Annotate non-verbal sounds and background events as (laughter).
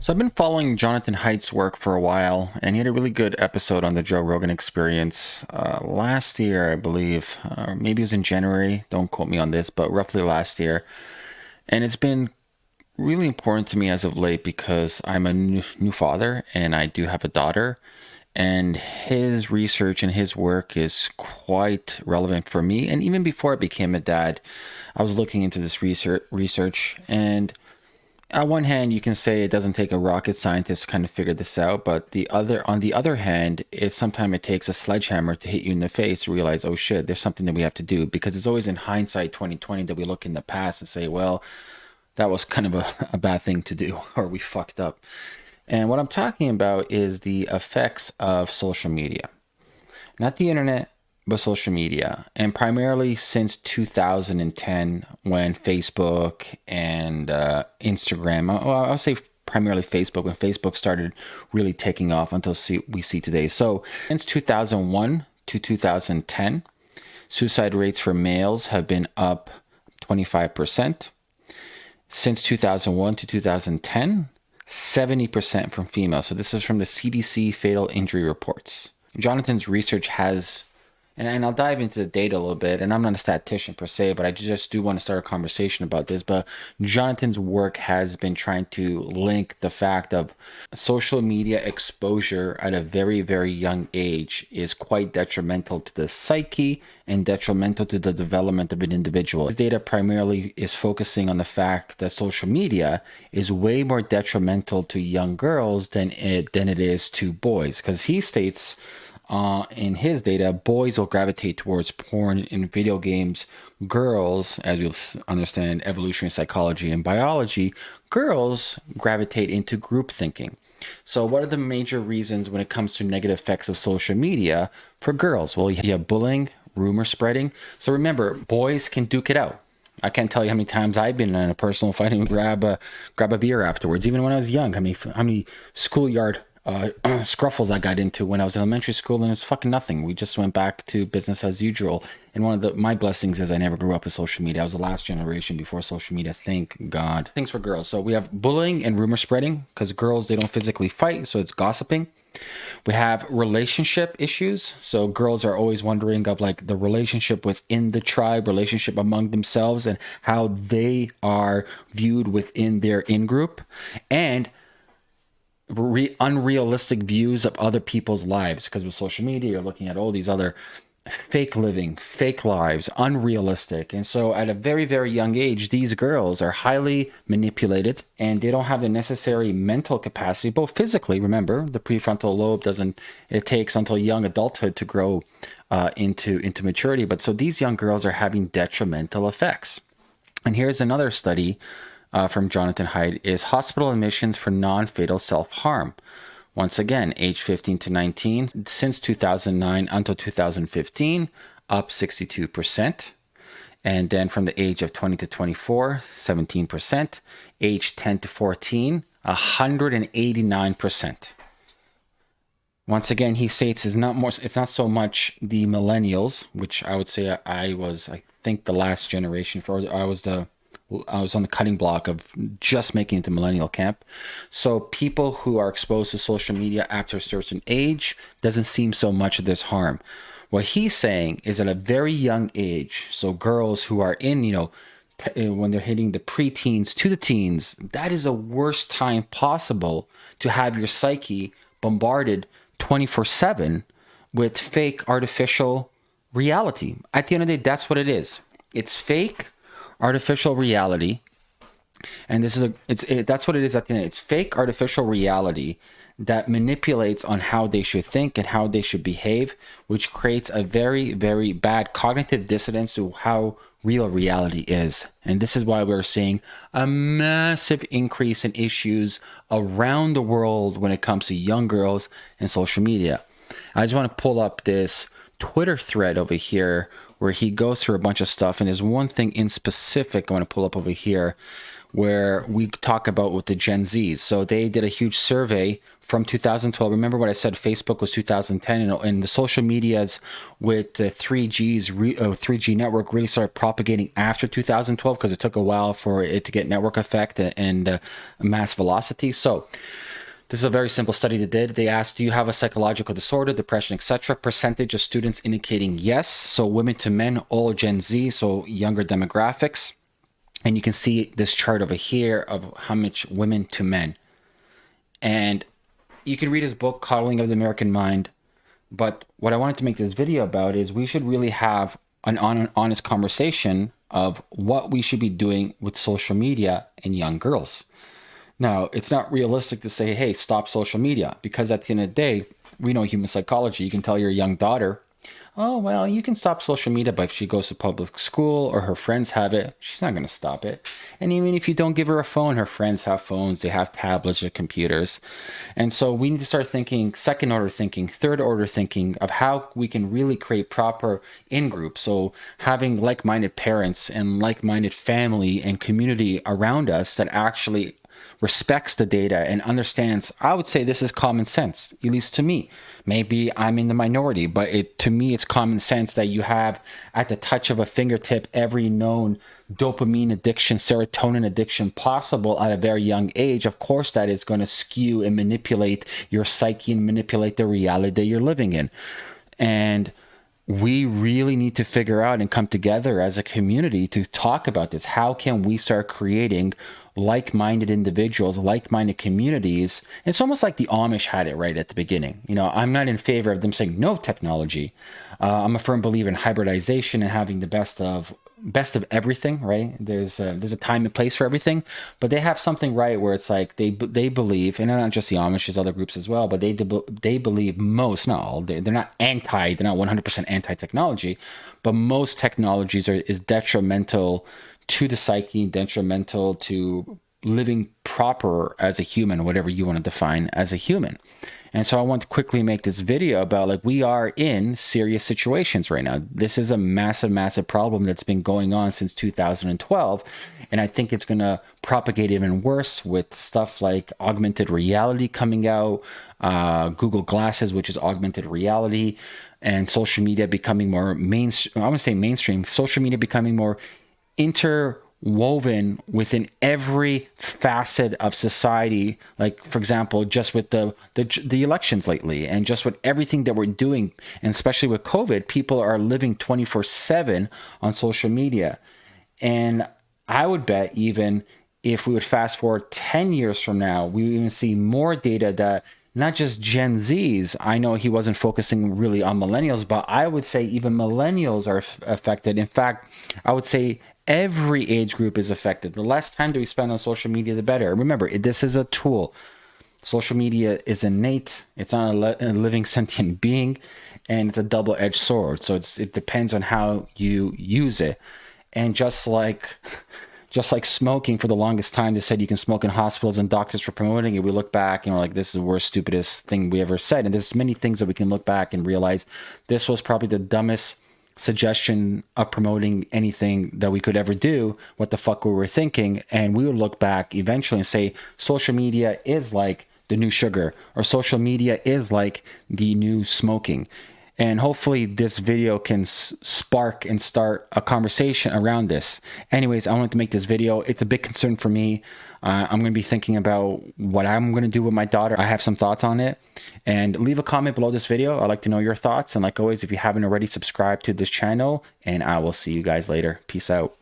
So I've been following Jonathan Haidt's work for a while, and he had a really good episode on the Joe Rogan Experience uh, last year, I believe. Uh, maybe it was in January. Don't quote me on this, but roughly last year. And it's been really important to me as of late because I'm a new, new father and I do have a daughter. And his research and his work is quite relevant for me. And even before I became a dad, I was looking into this research, research and on one hand, you can say it doesn't take a rocket scientist to kind of figure this out, but the other, on the other hand, it sometimes it takes a sledgehammer to hit you in the face to realize, oh shit, there's something that we have to do. Because it's always in hindsight 2020 that we look in the past and say, well, that was kind of a, (laughs) a bad thing to do, (laughs) or we fucked up. And what I'm talking about is the effects of social media, not the internet, but social media, and primarily since 2010 when Facebook and uh, Instagram, well, I'll say primarily Facebook, when Facebook started really taking off until see, we see today. So since 2001 to 2010, suicide rates for males have been up 25%. Since 2001 to 2010, 70% from females. So this is from the CDC fatal injury reports. Jonathan's research has and, and I'll dive into the data a little bit. And I'm not a statistician per se, but I just do want to start a conversation about this. But Jonathan's work has been trying to link the fact of social media exposure at a very, very young age is quite detrimental to the psyche and detrimental to the development of an individual. His data primarily is focusing on the fact that social media is way more detrimental to young girls than it than it is to boys. Because he states uh, in his data, boys will gravitate towards porn in video games. Girls, as you'll understand evolutionary psychology and biology, girls gravitate into group thinking. So, what are the major reasons when it comes to negative effects of social media for girls? Well, you have bullying, rumor spreading. So, remember, boys can duke it out. I can't tell you how many times I've been in a personal fight and grab a grab a beer afterwards. Even when I was young, how many how many schoolyard uh, (clears throat) scruffles I got into when I was in elementary school, and it was fucking nothing. We just went back to business as usual. And one of the my blessings is I never grew up with social media. I was the last generation before social media. Thank God. Things for girls. So we have bullying and rumor spreading because girls they don't physically fight, so it's gossiping. We have relationship issues. So girls are always wondering of like the relationship within the tribe, relationship among themselves, and how they are viewed within their in group. And re- unrealistic views of other people's lives because with social media you're looking at all these other fake living fake lives unrealistic. And so at a very very young age these girls are highly manipulated and they don't have the necessary mental capacity both physically remember the prefrontal lobe doesn't it takes until young adulthood to grow uh, into into maturity. But so these young girls are having detrimental effects. And here's another study uh, from Jonathan Haidt is hospital admissions for non-fatal self-harm. Once again, age 15 to 19, since 2009 until 2015, up 62%. And then from the age of 20 to 24, 17%. Age 10 to 14, 189%. Once again, he states it's not more. It's not so much the millennials, which I would say I was. I think the last generation for. I was the I was on the cutting block of just making it to millennial camp. So people who are exposed to social media after a certain age doesn't seem so much of this harm. What he's saying is at a very young age, so girls who are in, you know, uh, when they're hitting the preteens to the teens, that is a worst time possible to have your psyche bombarded 24 7 with fake artificial reality. At the end of the day, that's what it is. It's fake artificial reality. And this is a it's it, that's what it is at the end. It's fake artificial reality that manipulates on how they should think and how they should behave which creates a very very bad cognitive dissonance to how real reality is. And this is why we're seeing a massive increase in issues around the world when it comes to young girls and social media. I just want to pull up this twitter thread over here where he goes through a bunch of stuff. And there's one thing in specific I want to pull up over here where we talk about with the Gen Zs. So they did a huge survey from 2012. Remember what I said? Facebook was 2010, and, the social medias with the 3G's re, uh, 3G network really started propagating after 2012 because it took a while for it to get network effect and uh, mass velocity. So this is a very simple study they did. They asked, do you have a psychological disorder, depression, etc.? Percentage of students indicating yes. So women to men, all Gen Z, so younger demographics. And you can see this chart over here of how much women to men. And you can read his book, Coddling of the American Mind. But what I wanted to make this video about is we should really have an honest conversation of what we should be doing with social media and young girls. Now, it's not realistic to say, hey, stop social media, because at the end of the day, we know human psychology. You can tell your young daughter, oh, well, you can stop social media, but if she goes to public school or her friends have it, she's not going to stop it. And even if you don't give her a phone, her friends have phones, they have tablets or computers. And so we need to start thinking second order thinking, third order thinking of how we can really create proper in groups. So having like minded parents and like minded family and community around us that actually respects the data and understands, I would say this is common sense, at least to me. Maybe I'm in the minority, but it, to me, it's common sense that you have at the touch of a fingertip every known dopamine addiction, serotonin addiction possible at a very young age. Of course, that is going to skew and manipulate your psyche and manipulate the reality that you're living in. And we really need to figure out and come together as a community to talk about this. How can we start creating like-minded individuals, like-minded communities. It's almost like the Amish had it right at the beginning. You know, I'm not in favor of them saying no technology. Uh, I'm a firm believer in hybridization and having the best of best of everything. Right? There's a, there's a time and place for everything, but they have something right where it's like they they believe, and not just the Amish, there's other groups as well, but they they believe most, not all, they're, they're not anti, they're not 100% anti-technology, but most technologies are is detrimental to the psyche, detrimental to living proper as a human, whatever you want to define as a human. And so I want to quickly make this video about like we are in serious situations right now. This is a massive, massive problem that's been going on since 2012. And I think it's going to propagate even worse with stuff like augmented reality coming out, uh, Google Glasses, which is augmented reality, and social media becoming more mainstream. I want to say mainstream, social media becoming more interwoven within every facet of society like for example just with the, the the elections lately and just with everything that we're doing and especially with covid people are living 24/7 on social media and i would bet even if we would fast forward 10 years from now we would even see more data that not just Gen Zs. I know he wasn't focusing really on millennials, but I would say even millennials are affected. In fact, I would say every age group is affected. The less time do we spend on social media, the better. Remember, this is a tool. Social media is innate. It's not a, a living (laughs) sentient being, and it's a double-edged sword. So it's it depends on how you use it. And just like, (laughs) just like smoking for the longest time, they said you can smoke in hospitals and doctors were promoting it. We look back and we're like, this is the worst, stupidest thing we ever said. And there's many things that we can look back and realize this was probably the dumbest suggestion of promoting anything that we could ever do, what the fuck we were thinking. And we would look back eventually and say, social media is like the new sugar, or social media is like the new smoking. And hopefully, this video can spark and start a conversation around this. Anyways, I wanted to make this video. It's a big concern for me. Uh, I'm going to be thinking about what I'm going to do with my daughter. I have some thoughts on it. And leave a comment below this video. I'd like to know your thoughts. And like always, if you haven't already, subscribe to this channel. And I will see you guys later. Peace out.